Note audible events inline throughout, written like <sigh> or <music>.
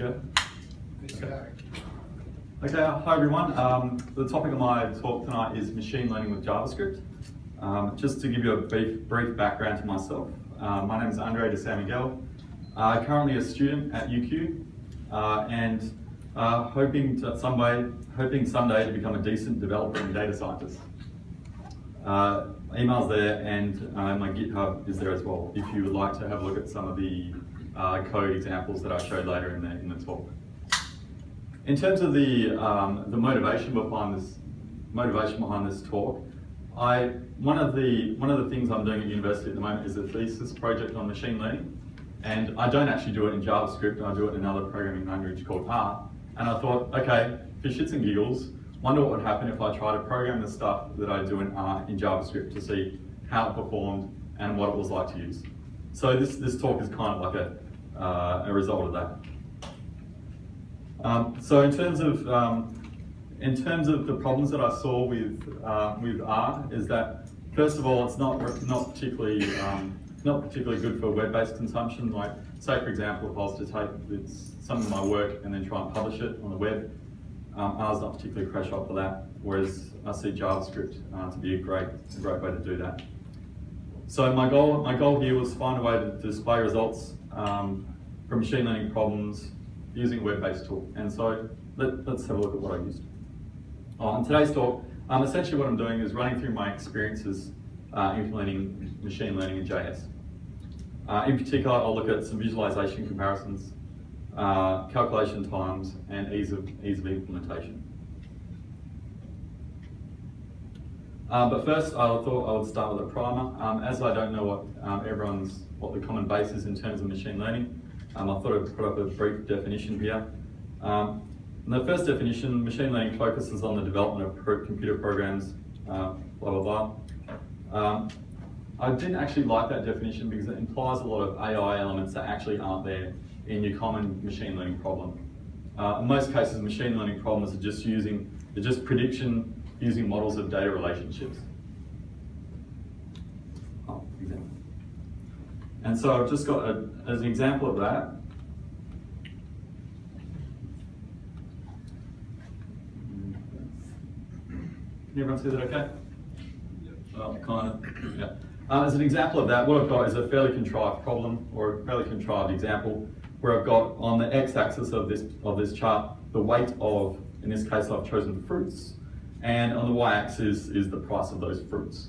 go? Okay. Okay, hi everyone. Um, the topic of my talk tonight is machine learning with JavaScript. Um, just to give you a brief, brief background to myself, uh, my name is Andre de San Miguel. Uh, currently a student at UQ uh, and uh, hoping to some way, hoping someday to become a decent developer and data scientist. Uh, email's there and uh, my GitHub is there as well if you would like to have a look at some of the uh, code examples that I showed later in the, in the talk. In terms of the, um, the motivation behind this motivation behind this talk, I, one, of the, one of the things I'm doing at university at the moment is a thesis project on machine learning. And I don't actually do it in JavaScript, I do it in another programming language called R. And I thought, okay, for shits and giggles, wonder what would happen if I try to program the stuff that I do in R in JavaScript to see how it performed and what it was like to use. So this, this talk is kind of like a, uh, a result of that. Um, so in terms of um, in terms of the problems that I saw with uh, with R is that first of all it's not not particularly um, not particularly good for web-based consumption. Like say for example if I was to take some of my work and then try and publish it on the web, um, R's not particularly crash up for that. Whereas I see JavaScript uh, to be a great a great way to do that. So my goal my goal here was to find a way to display results um, from machine learning problems using a web-based tool. And so let, us have a look at what I used. Oh, in today's talk, um, essentially what I'm doing is running through my experiences uh, implementing machine learning in JS. Uh, in particular, I'll look at some visualization comparisons, uh, calculation times, and ease of, ease of implementation. Uh, but first, I thought I would start with a primer. Um, as I don't know what um, everyone's, what the common base is in terms of machine learning, um, I thought I'd put up a brief definition here. Um, the first definition, machine learning focuses on the development of pro computer programs, uh, blah, blah, blah. Um, I didn't actually like that definition because it implies a lot of AI elements that actually aren't there in your common machine learning problem. Uh, in most cases, machine learning problems are just using, they're just prediction using models of data relationships. Oh, example. And so I've just got, a, as an example of that, Can everyone see that okay? Well, kind of, yeah. Uh, as an example of that, what I've got is a fairly contrived problem or a fairly contrived example where I've got on the x-axis of this, of this chart the weight of, in this case I've chosen the fruits, and on the y-axis is the price of those fruits.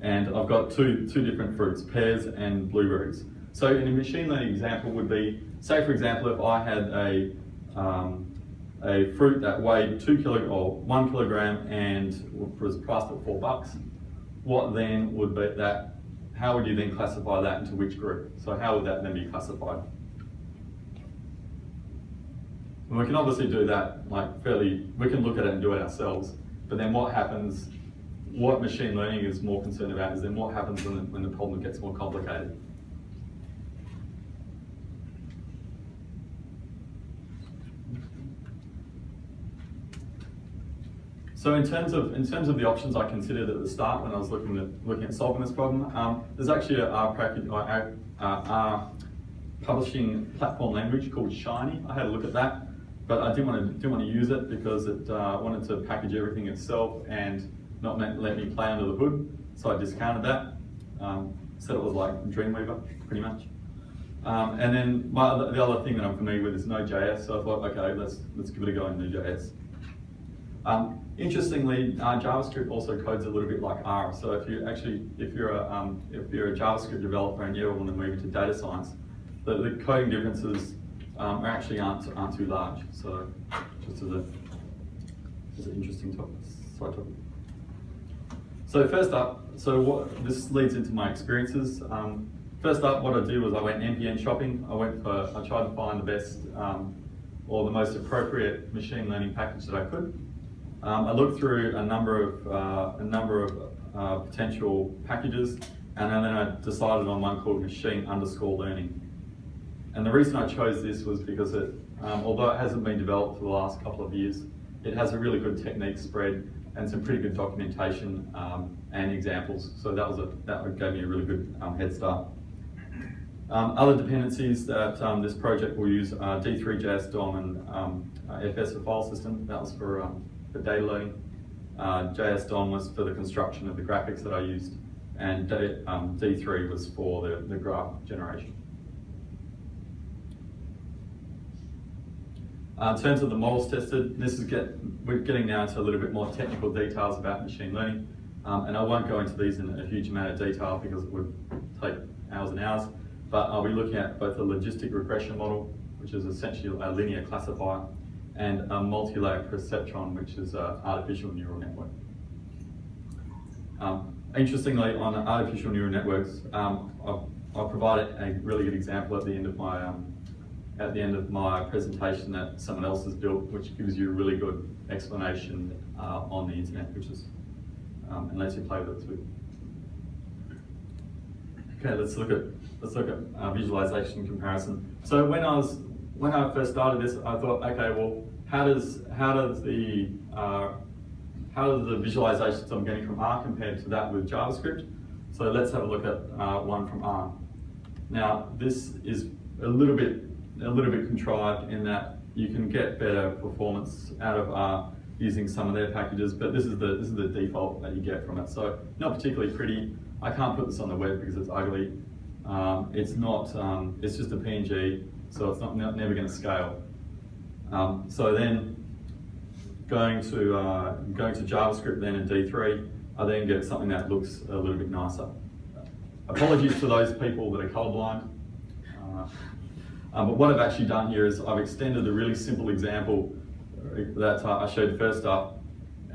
And I've got two, two different fruits, pears and blueberries. So in a machine learning example would be, say for example, if I had a, um, a fruit that weighed two kilo or one kilogram and was priced at four bucks, what then would be that, how would you then classify that into which group? So how would that then be classified? And we can obviously do that like fairly, we can look at it and do it ourselves, but then what happens what machine learning is more concerned about is then what happens when the, when the problem gets more complicated. So in terms of in terms of the options I considered at the start when I was looking at looking at solving this problem, um, there's actually a, publishing platform language called Shiny. I had a look at that, but I didn't want to didn't want to use it because it uh, wanted to package everything itself and not let me play under the hood, so I discounted that. Um, said it was like Dreamweaver, pretty much. Um, and then my the other thing that I'm familiar with is Node.js, so I thought, okay, let's let's give it a go in Node.js. Um, interestingly, uh, JavaScript also codes a little bit like R. So if you actually, if you're a um, if you're a JavaScript developer and you ever want to move into data science, the, the coding differences um, actually aren't aren't too large. So just as a as an interesting topic, side topic. So first up, so what this leads into my experiences. Um, first up, what I did was I went NPM shopping. I went for, I tried to find the best um, or the most appropriate machine learning package that I could. Um, I looked through a number of uh, a number of uh, potential packages, and then I decided on one called machine underscore learning. And the reason I chose this was because it, um, although it hasn't been developed for the last couple of years, it has a really good technique spread and some pretty good documentation um, and examples. So that was a that gave me a really good um, head start. Um, other dependencies that um, this project will use are D3JS DOM and um, uh, FS for file system. That was for, um, for data loading. Uh, JS DOM was for the construction of the graphics that I used. And D, um, D3 was for the, the graph generation. Uh, in terms of the models tested, this is get, we're getting now into a little bit more technical details about machine learning. Um, and I won't go into these in a huge amount of detail because it would take hours and hours. But I'll be looking at both a logistic regression model, which is essentially a linear classifier, and a multi-layer perceptron, which is an artificial neural network. Um, interestingly, on artificial neural networks, um, I'll, I'll, provide a really good example at the end of my um, at the end of my presentation that someone else has built, which gives you a really good explanation uh, on the internet, which is um, and lets you play with it too. Okay, let's look at let's look at uh, visualization comparison. So when I was when I first started this, I thought, okay, well, how does how does the uh, how does the visualizations I'm getting from R compared to that with JavaScript? So let's have a look at uh, one from R. Now, this is a little bit a little bit contrived in that you can get better performance out of R using some of their packages, but this is the this is the default that you get from it. So not particularly pretty. I can't put this on the web because it's ugly. Um, it's not, um, it's just a PNG, so it's not never going to scale. Um, so then going to, uh, going to JavaScript then in D3, I then get something that looks a little bit nicer. Apologies to those people that are colorblind. Uh, um, but what I've actually done here is I've extended a really simple example that uh, I showed first up.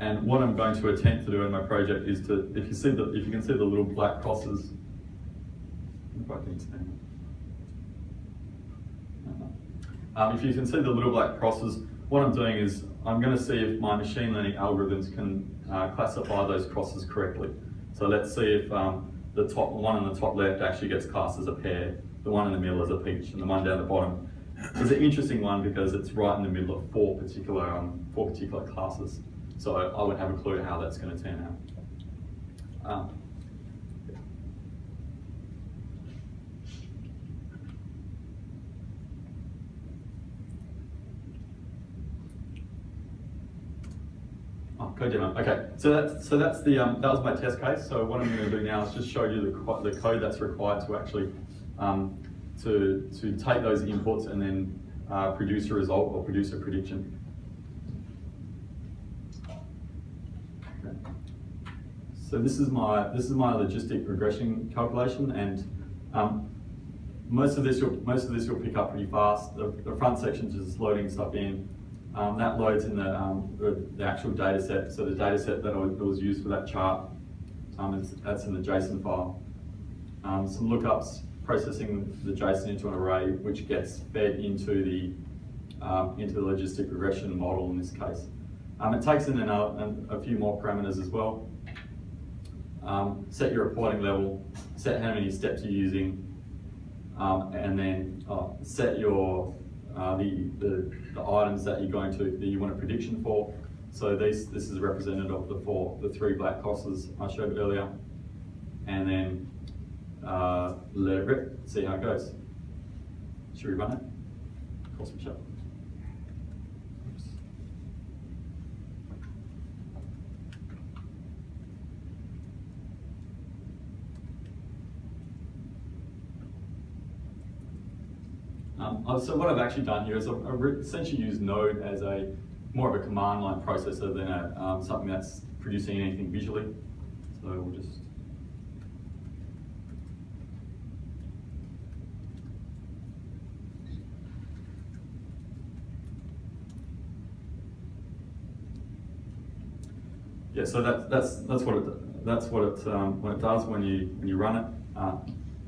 And what I'm going to attempt to do in my project is to, if you see the, if you can see the little black crosses if I can um, if you can see the little black crosses, what I'm doing is I'm going to see if my machine learning algorithms can uh, classify those crosses correctly. So let's see if um, the top one on the top left actually gets classed as a pear, the one in the middle is a peach, and the one down the bottom. is an interesting one because it's right in the middle of four particular um, four particular classes. So I would have a clue how that's going to turn out. Um, code demo. Okay, so that's so that's the um, that was my test case. So what I'm going to do now is just show you the the code that's required to actually um, to to take those inputs and then uh, produce a result or produce a prediction. Okay. So this is my this is my logistic regression calculation, and um, most of this you'll most of this you'll pick up pretty fast. The, the front section is just loading stuff in. Um, that loads in the, um, the, the, actual data set. So the data set that, was, used for that chart, um, that's in the JSON file. Um, some lookups, processing the JSON into an array, which gets fed into the, um, into the logistic regression model in this case. Um, it takes in another, a few more parameters as well. set your reporting level, set how many steps you're using, and then uh, set your uh, the, the, the, items that you're going to, that you want a prediction for. So this, this is representative of the four, the three black crosses I showed earlier. And then uh, let it rip, see how it goes. Should we run it? Cross shut. Um, so what I've actually done here is I've, I've essentially used Node as a more of a command line processor than a, um, something that's producing anything visually. So we'll just yeah, so that, that's that's what it that's what it um, it does when you when you run it, uh,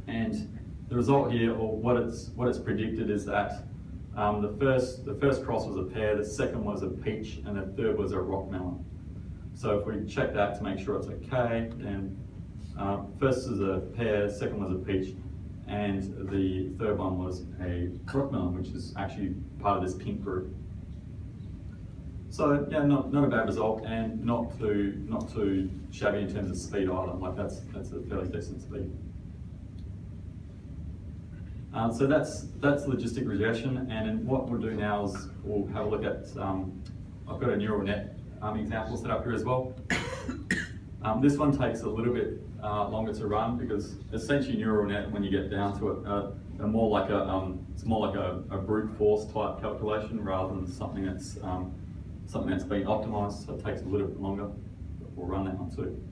and the result here, or what it's what it's predicted, is that um, the first the first cross was a pear, the second was a peach, and the third was a rock melon. So if we check that to make sure it's okay, then uh, first is a pear, second was a peach, and the third one was a rock melon, which is actually part of this pink group. So yeah, not, not a bad result, and not too not too shabby in terms of speed either. Like that's that's a fairly decent speed. Um, so that's that's logistic regression, and what we'll do now is we'll have a look at. Um, I've got a neural net um, example set up here as well. <coughs> Um, this one takes a little bit uh, longer to run because essentially neural net, when you get down to it, uh, are more like a um, it's more like a, a, brute force type calculation rather than something that's um, something that's been optimized. So it takes a little bit longer. We'll run that one too.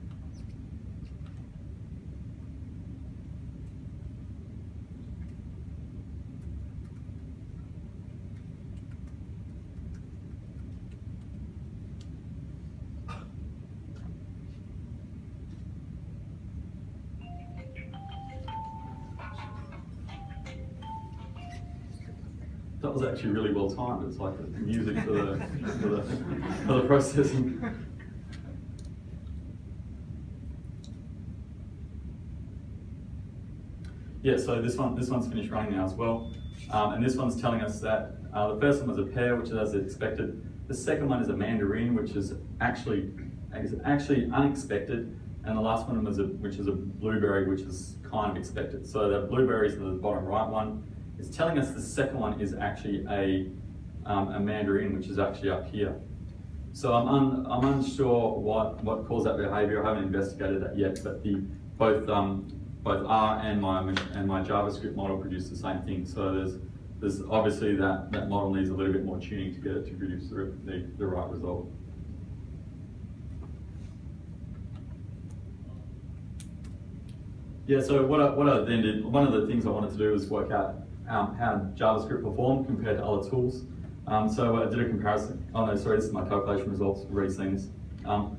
Was actually really well timed. It's like music for the, for the, for the processing. Yeah, so this one this one's finished running now as well. Um, and this one's telling us that uh, the first one was a pear, which is as expected. The second one is a mandarin, which is actually is actually unexpected. And the last one was a, which is a blueberry, which is kind of expected. So the blueberries in the bottom right one it's telling us the second one is actually a, um, a mandarin, which is actually up here. So I'm, un, I'm unsure what, what caused that behavior. I haven't investigated that yet, but the, both, um, both R and my, and my JavaScript model produce the same thing. So there's, there's obviously that, that model needs a little bit more tuning to get it to produce the, the, the right result. Yeah, so what I, what I then did, one of the things I wanted to do was work out um, how JavaScript performed compared to other tools. Um, so I did a comparison. Oh no, sorry, this is my calculation results. Seen this. Um,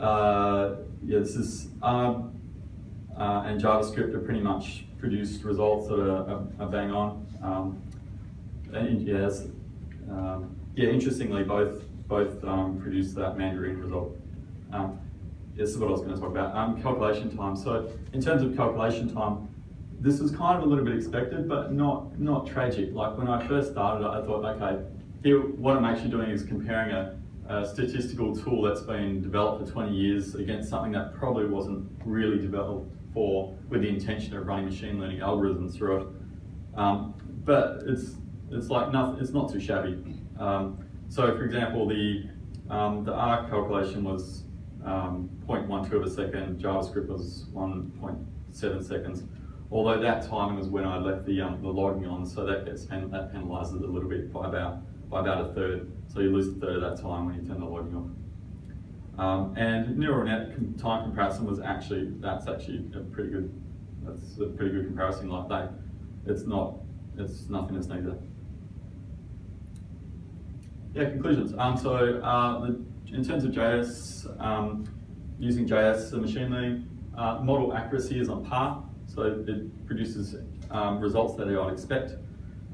uh, yeah, this is ARM uh, and JavaScript have pretty much produced results that are, are, are bang on. Um, and yes, um, yeah, interestingly, both both um, produced that Mandarin result. Um, this is what I was going to talk about. Um, calculation time. So in terms of calculation time, this was kind of a little bit expected, but not not tragic. Like when I first started, I thought, okay, here what I'm actually doing is comparing a, a statistical tool that's been developed for 20 years against something that probably wasn't really developed for with the intention of running machine learning algorithms through it. Um, but it's it's like nothing. It's not too shabby. Um, so, for example, the um, the R calculation was um, 0.12 of a second. JavaScript was 1.7 seconds. Although that timing was when I left the, um, the logging on, so that gets pen that penalises it a little bit by about by about a third. So you lose a third of that time when you turn the logging off. Um, and neural net time comparison was actually that's actually a pretty good that's a pretty good comparison like that. It's not it's nothing that's neither. Yeah, conclusions. Um, so uh, the, in terms of JS, um, using JS, the machine learning uh, model accuracy is on par. So it produces um, results that I'd expect.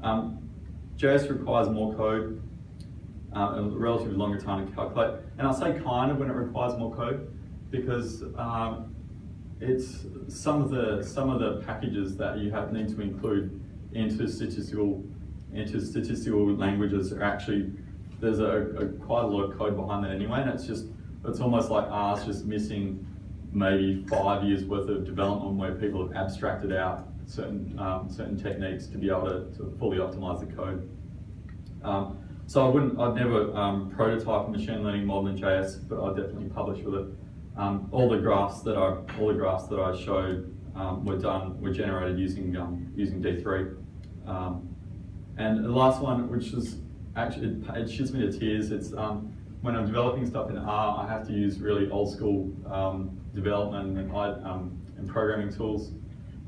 Um, JS requires more code, uh, a relatively longer time to calculate. And I say kind of when it requires more code because um, it's some of the some of the packages that you have need to include into statistical into statistical languages are actually there's a, a quite a lot of code behind that anyway, and it's just it's almost like R's just missing maybe five years worth of development where people have abstracted out certain um, certain techniques to be able to, to fully optimize the code. Um, so I wouldn't, I'd never um, prototype a machine learning model in JS, but I'd definitely publish with it. Um, all the graphs that I all the graphs that I showed um, were done were generated using um, using D3. and the last one, which is actually it, it shits me to tears. It's when I'm developing stuff in R, I have to use really old school um, development and, um, and, programming tools.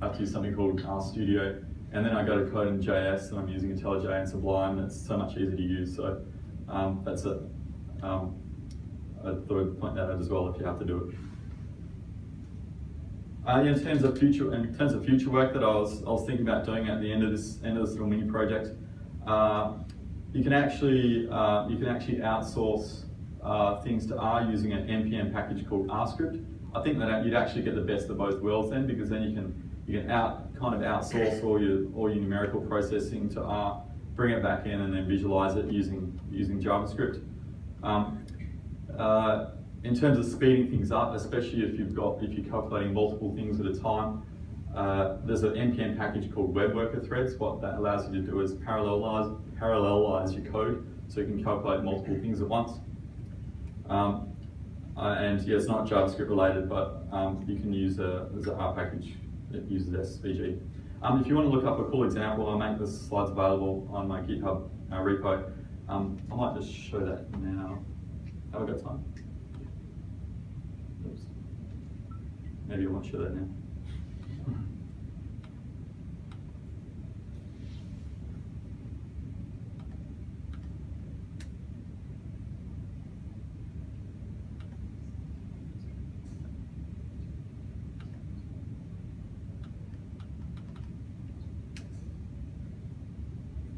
I have to use something called RStudio. And then I go to code in JS and I'm using IntelliJ and Sublime. It's so much easier to use. So um, that's it. Um, I thought I'd point that out as well if you have to do it. Uh, in terms of future, in terms of future work that I was, I was thinking about doing at the end of this end of this little mini project, uh, you can actually uh, you can actually outsource uh, things to R using an npm package called RScript. I think that you'd actually get the best of both worlds then, because then you can you can out kind of outsource all your all your numerical processing to R, bring it back in, and then visualize it using using JavaScript. Um, uh, in terms of speeding things up, especially if you've got if you're calculating multiple things at a time, uh, there's an NPM package called Web Worker Threads. What that allows you to do is parallelize, parallelize your code so you can calculate multiple things at once. Um, uh, and yeah, it's not JavaScript related, but um, you can use a, there's an R package that uses SVG. Um, if you want to look up a cool example, I'll make the slides available on my GitHub uh, repo. Um, I might just show that now. Have I got time? Oops. Maybe I won't show that now.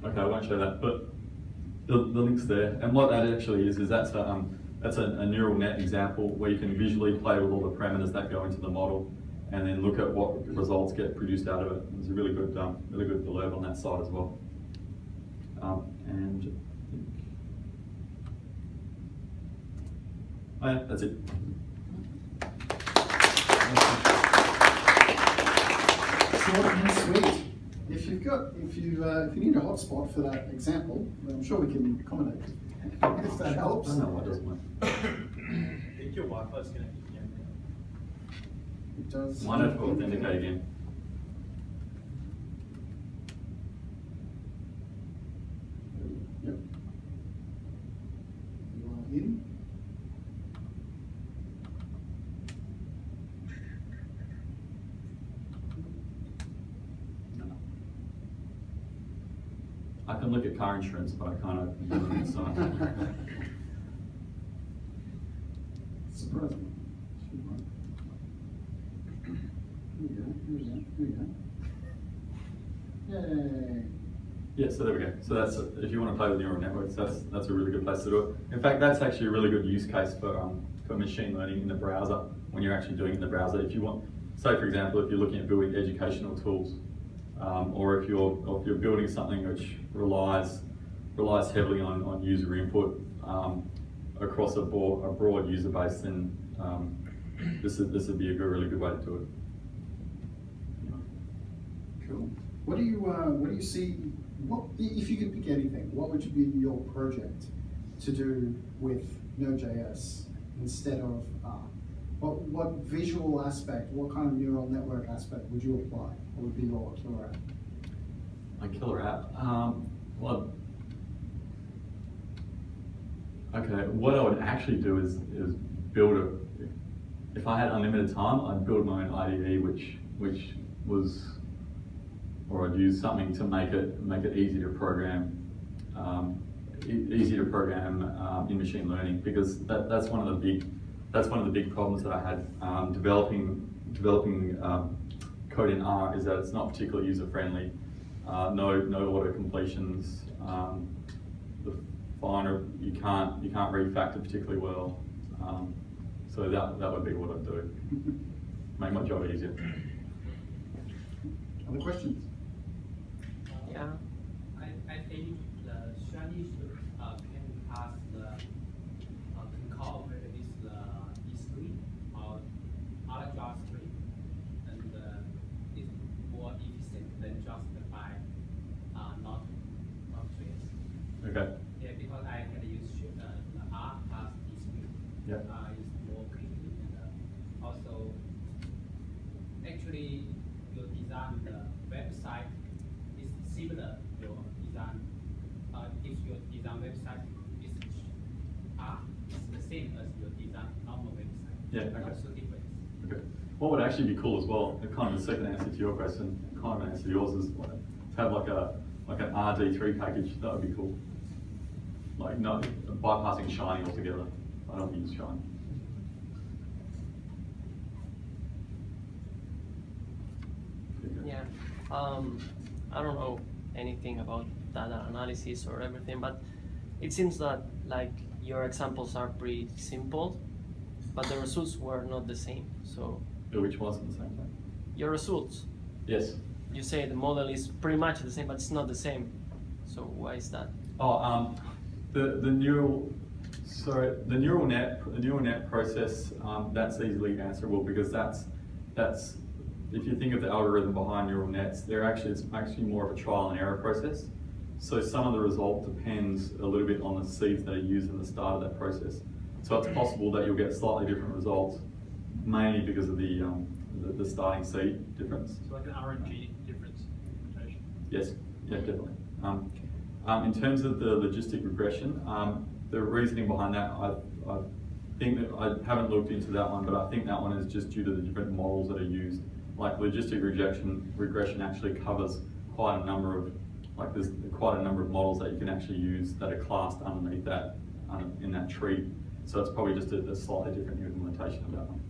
Okay, I won't show that, but the, the link's there. And what that actually is, is that's a, um, that's a, a, neural net example where you can visually play with all the parameters that go into the model and then look at what results get produced out of it. There's a really good, um, really good blurb on that side as well. Um, and oh yeah, that's it. Sweet. If you've got, if you, uh, if you need a hotspot for that example, I'm sure we can accommodate. <laughs> If that helps. I know why it doesn't work. <coughs> I think your Wi-Fi is connected again. It does. Might have to authenticate again. Yep. You are in. I can look at car insurance, but I open the so. Surprising. Should work. Here we go, here we go, here we go. Yay. Yeah, so there we go. So that's if you want to play with neural networks, that's that's a really good place to do it. In fact, that's actually a really good use case for um, for machine learning in the browser when you're actually doing it in the browser. If you want, say for example, if you're looking at building educational tools, um, or if you're or if you're building something which relies relies heavily on, on user input um, across a broad, a broad user base, then um, this is, this would be a good, really good way to do it. Cool. What do you, uh, what do you see, what, if you could pick anything, what would be your project to do with Node.js instead of R? What, what visual aspect, what kind of neural network aspect would you apply? Would be your killer app? My killer app. Um, well, okay. What I would actually do is is build a. If I had unlimited time, I'd build my own IDE, which which was, or I'd use something to make it make it easy to program, um, easy to program um, in machine learning because that that's one of the big that's one of the big problems that I had um, developing developing um, code in R is that it's not particularly user friendly. Uh, no, no auto completions. Um, the finer you can't you can't refactor particularly well. Um, so that that would be what I'd do. <laughs> Make my job easier. Other questions? Yeah. I, I think the strategy should, uh, can pass the, uh, can cooperate with the D3 or other JavaScript and, uh, it's more efficient than just by, uh, not, not trace. Okay. Yeah, because I can use uh, R plus D3. Yep. Uh, is more quickly and uh, also, actually, your design the website is similar your design. Uh, if your design website is R, it's the same as your design normal website. Yeah, okay. Not so different. Okay. What would actually be cool as well, the kind of the second answer to your question, kind of answer to yours is to have like a like an RD3 package. That would be cool. Like no bypassing Shiny altogether. I don't use Shiny. Yeah. Um, I don't know anything about data analysis or everything, but it seems that like your examples are pretty simple, but the results were not the same. So Yeah, Which wasn't the same your results, Yes. you say the model is pretty much the same, but it's not the same. So why is that? Oh, um, the the neural, sorry, the neural net, the neural net process. Um, that's easily answerable because that's that's if you think of the algorithm behind neural nets, they're actually, it's actually more of a trial and error process. So some of the result depends a little bit on the seeds that are used in the start of that process. So it's possible that you'll get slightly different results, mainly because of the, um, the, the starting seed difference. So like an RNG difference. Yes, yeah, definitely. Um, um, in terms of the logistic regression, um, the reasoning behind that, I, I think that I haven't looked into that one, but I think that one is just due to the different models that are used. Like logistic regression, regression actually covers quite a number of, like there's quite a number of models that you can actually use that are classed underneath that, um, in that tree. So it's probably just a, a slightly different implementation of that one.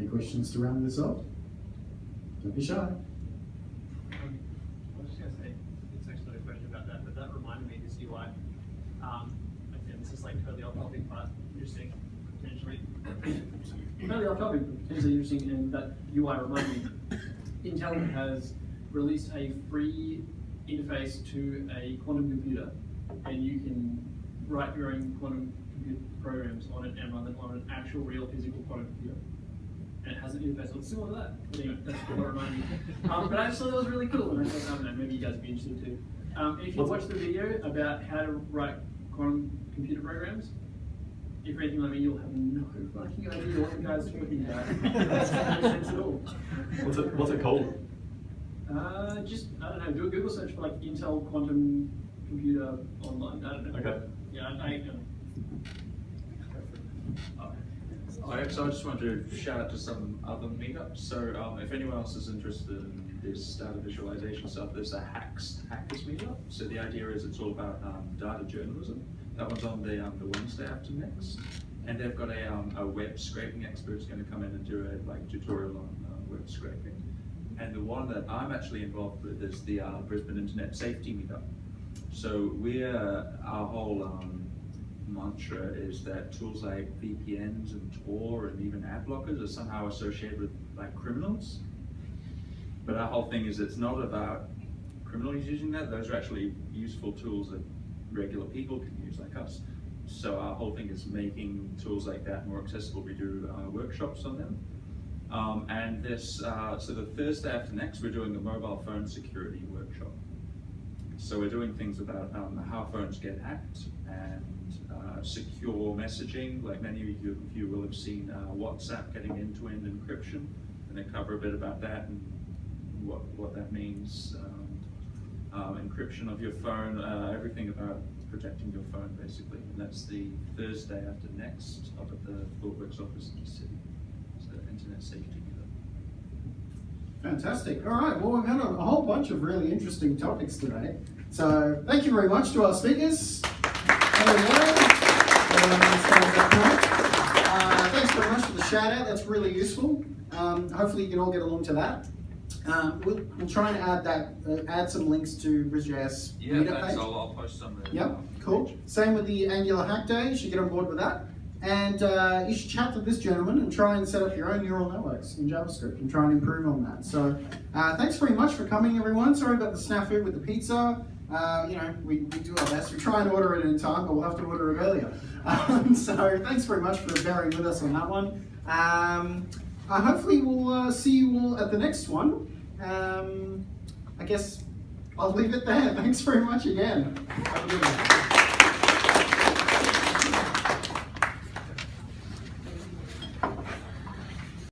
Any questions to round this off? Don't be shy. Um, I was just gonna say, it's actually not a question about that, but that reminded me this UI. Um, again, this is like totally off topic, but interesting, potentially. off topic, but interesting, and that UI reminded me. Intel has released a free interface to a quantum computer, and you can write your own quantum computer programs on it and run them on an actual real physical quantum computer and it has an interface that looks similar to that. But anyway, that's what reminded me. Um, but I just thought that was really cool, and I thought, I don't know, maybe you guys would be interested too. Um, if you watch the video about how to write quantum computer programs, if you're anything like me, you'll have no fucking idea what the guy's talking about. It doesn't sense at all. What's it, what's it called? Uh, just, I don't know, do a Google search for like Intel quantum computer online. I don't know. Okay. Yeah, I, I um, So I just wanted to shout out to some other meetups. So um, if anyone else is interested in this data visualization stuff, there's a Hacks Hackers meetup. So the idea is it's all about um, data journalism. That one's on the, um, the Wednesday after next. And they've got a, um, a web scraping expert who's going to come in and do a like tutorial on uh, web scraping. And the one that I'm actually involved with is the uh, Brisbane Internet Safety Meetup. So we're, our whole um, mantra is that tools like VPNs and Tor and even ad blockers are somehow associated with like criminals. But our whole thing is it's not about criminals using that, those are actually useful tools that regular people can use like us. So our whole thing is making tools like that more accessible. We do uh, workshops on them. Um, and this, uh, so the Thursday after next, we're doing a mobile phone security workshop. So we're doing things about um, how phones get hacked and secure messaging. Like many of you, you will have seen uh, WhatsApp getting end-to-end encryption, and they cover a bit about that and what what that means. Um, um, encryption of your phone, uh, everything about protecting your phone, basically. And that's the Thursday after next up at the ThoughtWorks office in the city. So Internet Safety. Fantastic. All right. Well, we've had a whole bunch of really interesting topics today. So thank you very much to our speakers. Shout out. That's really useful. Um, hopefully you can all get along to that. Um, we'll, we'll try and add that, uh, add some links to BrisJS Yeah, meetup thanks. page. I'll, I'll post some. uh, Yep, cool. Same with the Angular Hack Day. You should get on board with that. And uh, you should chat to this gentleman and try and set up your own neural networks in JavaScript and try and improve on that. So uh, thanks very much for coming, everyone. Sorry about the snafu with the pizza. Uh, you know, we, we do our best. We try and order it in time, but we'll have to order it earlier. <laughs> Um, so thanks very much for bearing with us on that one. Um, uh, hopefully we'll uh, see you all at the next one. Um, I guess I'll leave it there. <laughs> Thanks very much again.